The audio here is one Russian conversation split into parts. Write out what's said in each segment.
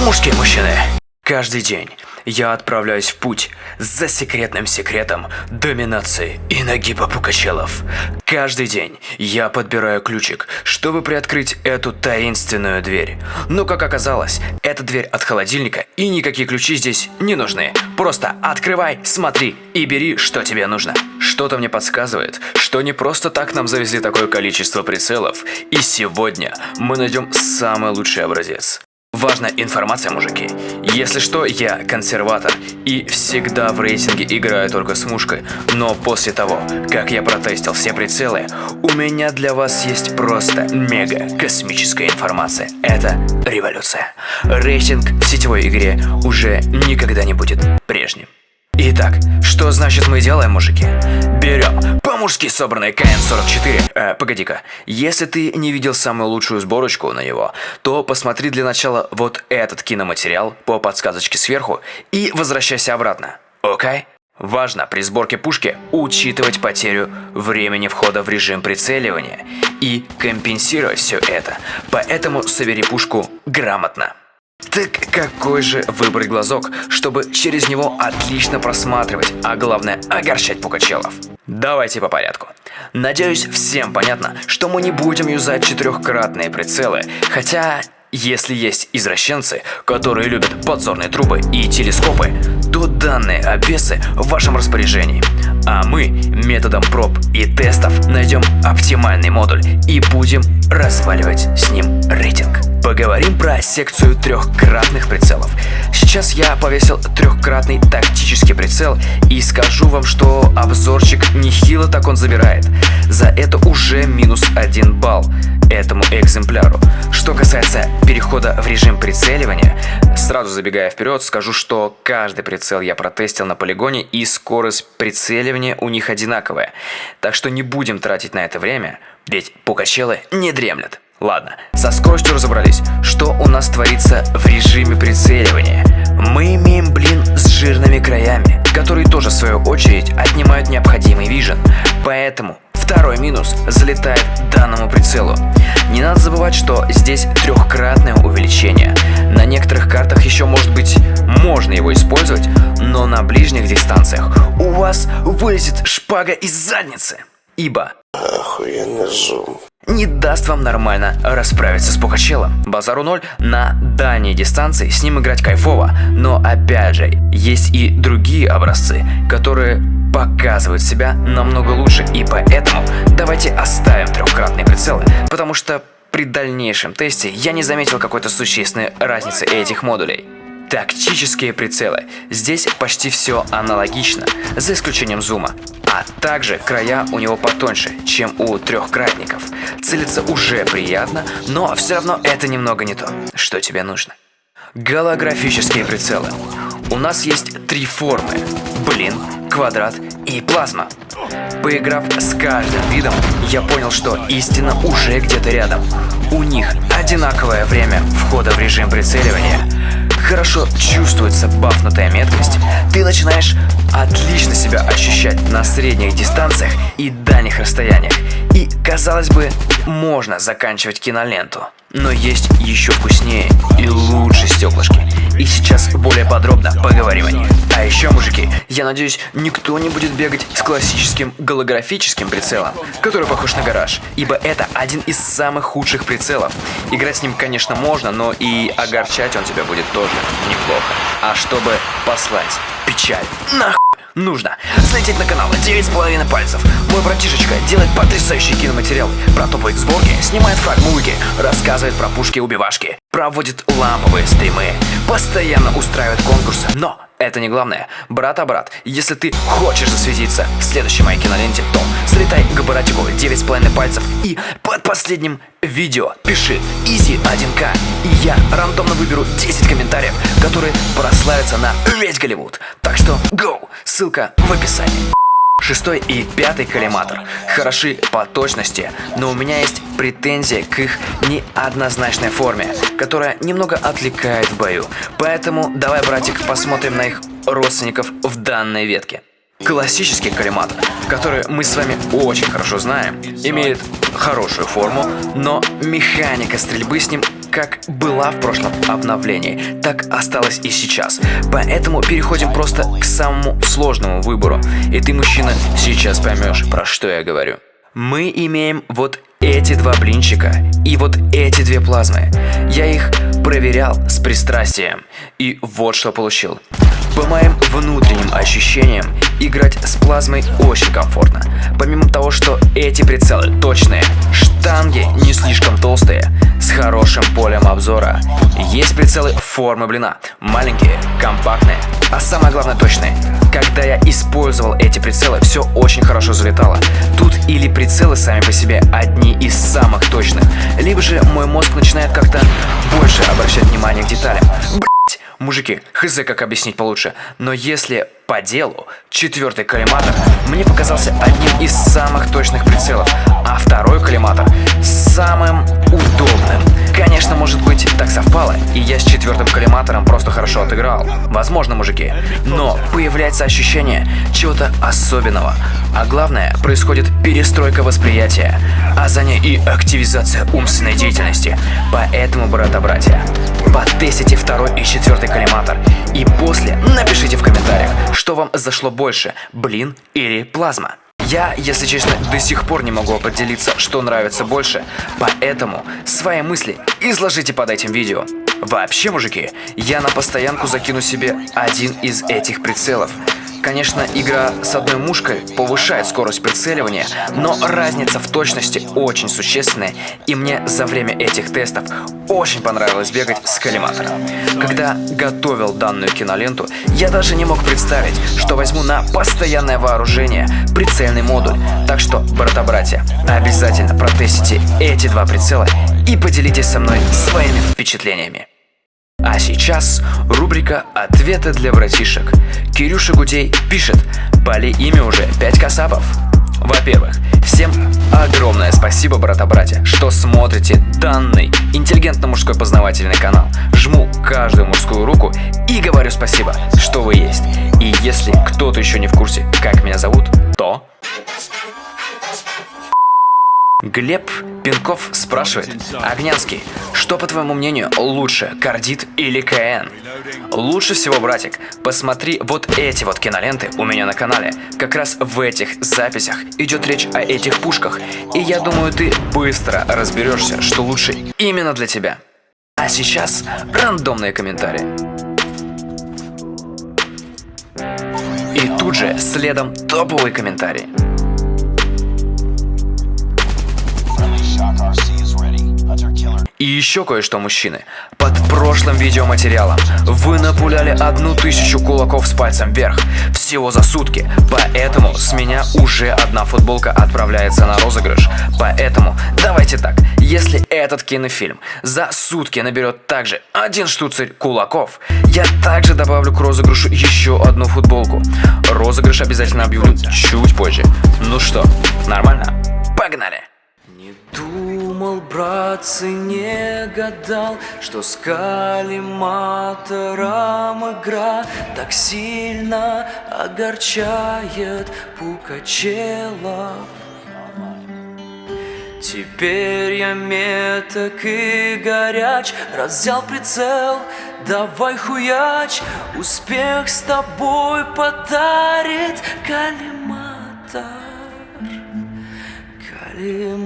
По-мужски, мужчины. Каждый день я отправляюсь в путь за секретным секретом доминации и нагиба Пукачелов. Каждый день я подбираю ключик, чтобы приоткрыть эту таинственную дверь. Но как оказалось, эта дверь от холодильника и никакие ключи здесь не нужны. Просто открывай, смотри и бери, что тебе нужно. Что-то мне подсказывает, что не просто так нам завезли такое количество прицелов, и сегодня мы найдем самый лучший образец. Важная информация, мужики. Если что, я консерватор и всегда в рейтинге играю только с мушкой. Но после того, как я протестил все прицелы, у меня для вас есть просто мега космическая информация. Это революция. Рейтинг в сетевой игре уже никогда не будет прежним. Итак, что значит мы делаем, мужики? Берем по-мужски собранный КН-44. Э, погоди-ка, если ты не видел самую лучшую сборочку на него, то посмотри для начала вот этот киноматериал по подсказочке сверху и возвращайся обратно. Окей? Важно при сборке пушки учитывать потерю времени входа в режим прицеливания и компенсировать все это, поэтому собери пушку грамотно. Так какой же выбрать глазок, чтобы через него отлично просматривать, а главное огорчать пукачелов? Давайте по порядку. Надеюсь, всем понятно, что мы не будем юзать четырехкратные прицелы, хотя если есть извращенцы, которые любят подзорные трубы и телескопы, то данные обвесы в вашем распоряжении. А мы методом проб и тестов найдем оптимальный модуль и будем разваливать с ним рейтинг. Поговорим про секцию трехкратных прицелов. Сейчас я повесил трехкратный тактический прицел и скажу вам, что обзорчик нехило так он забирает. За это уже минус один балл этому экземпляру. Что касается перехода в режим прицеливания, сразу забегая вперед, скажу, что каждый прицел я протестил на полигоне и скорость прицеливания у них одинаковая. Так что не будем тратить на это время, ведь пукачелы не дремлят. Ладно, со скоростью разобрались. Что у нас творится в режиме прицеливания? Мы имеем блин с жирными краями, которые тоже в свою очередь отнимают необходимый вижен. Поэтому второй минус залетает данному прицелу. Не надо забывать, что здесь трехкратное увеличение. На некоторых картах еще может быть можно его использовать, но на ближних дистанциях у вас вылезет шпага из задницы. Ибо Охуенный зум не даст вам нормально расправиться с Пухачелом. Базару ноль, на дальней дистанции с ним играть кайфово, но опять же, есть и другие образцы, которые показывают себя намного лучше, и поэтому давайте оставим трехкратные прицелы, потому что при дальнейшем тесте я не заметил какой-то существенной разницы этих модулей. Тактические прицелы. Здесь почти все аналогично, за исключением зума. А также края у него потоньше, чем у трехкратников. Целиться уже приятно, но все равно это немного не то, что тебе нужно. Голографические прицелы. У нас есть три формы. Блин, квадрат и плазма. Поиграв с каждым видом, я понял, что истина уже где-то рядом. У них одинаковое время входа в режим прицеливания – хорошо чувствуется бафнутая меткость, ты начинаешь отлично себя ощущать на средних дистанциях и дальних расстояниях. И, казалось бы, можно заканчивать киноленту. Но есть еще вкуснее и лучше стеклышки. И сейчас более подробно поговорим о них. А еще, мужики, я надеюсь, никто не будет бегать с классическим голографическим прицелом, который похож на гараж, ибо это один из самых худших прицелов. Играть с ним, конечно, можно, но и огорчать он тебя будет тоже неплохо. А чтобы послать печаль нахуй нужно залететь на канал 9,5 пальцев. Мой братишечка делает потрясающий киноматериал про топовые сборки, снимает фрагмульки, рассказывает про пушки-убивашки, проводит ламповые стримы, постоянно устраивает конкурсы, но это не главное. Брат, а брат, если ты хочешь засветиться в следующей моей киноленте, то слетай к братику 9,5 пальцев и под последним видео пиши Easy 1К. И я рандомно выберу 10 комментариев, которые прославятся на весь Голливуд. Так что go! Ссылка в описании. Шестой и пятый коллиматор хороши по точности, но у меня есть претензия к их неоднозначной форме, которая немного отвлекает в бою. Поэтому давай, братик, посмотрим на их родственников в данной ветке. Классический коллиматор, который мы с вами очень хорошо знаем, имеет хорошую форму, но механика стрельбы с ним как была в прошлом обновлении, так осталась и сейчас. Поэтому переходим просто к самому сложному выбору. И ты, мужчина, сейчас поймешь, про что я говорю. Мы имеем вот эти два блинчика и вот эти две плазмы. Я их проверял с пристрастием. И вот что получил. По моим внутренним ощущениям, играть с плазмой очень комфортно. Помимо того, что эти прицелы точные, штанги не слишком толстые, с хорошим полем обзора. Есть прицелы формы блина, маленькие, компактные, а самое главное точные. Когда я использовал эти прицелы, все очень хорошо залетало. Тут или прицелы сами по себе одни из самых точных, либо же мой мозг начинает как-то больше обращать внимание к деталям. Мужики, хз как объяснить получше, но если по делу, четвертый коллиматор мне показался одним из самых точных прицелов, а второй коллиматор самым удобным. Конечно, может быть, так совпало, и я с четвертым коллиматором просто хорошо отыграл. Возможно, мужики. Но появляется ощущение чего-то особенного. А главное, происходит перестройка восприятия, а за ней и активизация умственной деятельности. Поэтому, брата-братья, потестите второй и четвертый коллиматор. И после напишите в комментариях, что вам зашло больше, блин или плазма. Я, если честно, до сих пор не могу определиться, что нравится больше, поэтому свои мысли изложите под этим видео. Вообще, мужики, я на постоянку закину себе один из этих прицелов. Конечно, игра с одной мушкой повышает скорость прицеливания, но разница в точности очень существенная, и мне за время этих тестов очень понравилось бегать с коллиматором. Когда готовил данную киноленту, я даже не мог представить, что возьму на постоянное вооружение прицельный модуль. Так что, брата-братья, обязательно протестите эти два прицела и поделитесь со мной своими впечатлениями. А сейчас рубрика «Ответы для братишек». Кирюша Гудей пишет «Пали имя уже 5 касапов». Во-первых, всем огромное спасибо, брата-братья, что смотрите данный интеллигентно-мужской познавательный канал. Жму каждую мужскую руку и говорю спасибо, что вы есть. И если кто-то еще не в курсе, как меня зовут, Глеб Пинков спрашивает, Огнянский, что по твоему мнению лучше, Кардит или КН? Лучше всего, братик, посмотри вот эти вот киноленты у меня на канале. Как раз в этих записях идет речь о этих пушках, и я думаю, ты быстро разберешься, что лучше именно для тебя. А сейчас рандомные комментарии. И тут же следом топовый комментарий. И еще кое-что, мужчины. Под прошлым видеоматериалом вы напуляли одну тысячу кулаков с пальцем вверх. Всего за сутки. Поэтому с меня уже одна футболка отправляется на розыгрыш. Поэтому давайте так. Если этот кинофильм за сутки наберет также один штуцерь кулаков, я также добавлю к розыгрышу еще одну футболку. Розыгрыш обязательно объявлю чуть позже. Ну что, нормально? Погнали! Не думал, братцы, не гадал, что с калиматором игра так сильно огорчает Пукачелов. Теперь я меток и горяч, раз прицел, давай хуяч, успех с тобой подарит калиматор.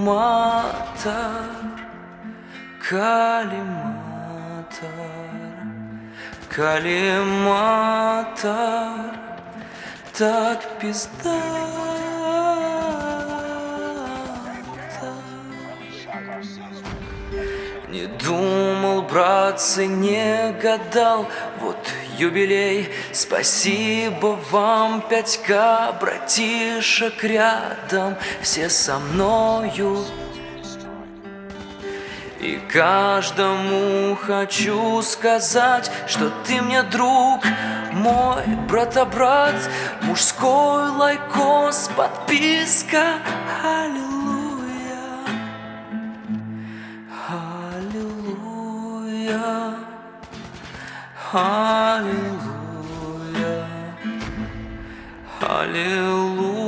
Калиматор, калиматор, калиматор, так пизда. Не думал, братцы, не гадал, вот юбилей. Спасибо вам, 5К, братишек рядом Все со мною. И каждому хочу сказать, что ты мне друг, мой брата-брат, мужской лайкос, подписка, Hallelujah. Hallelujah.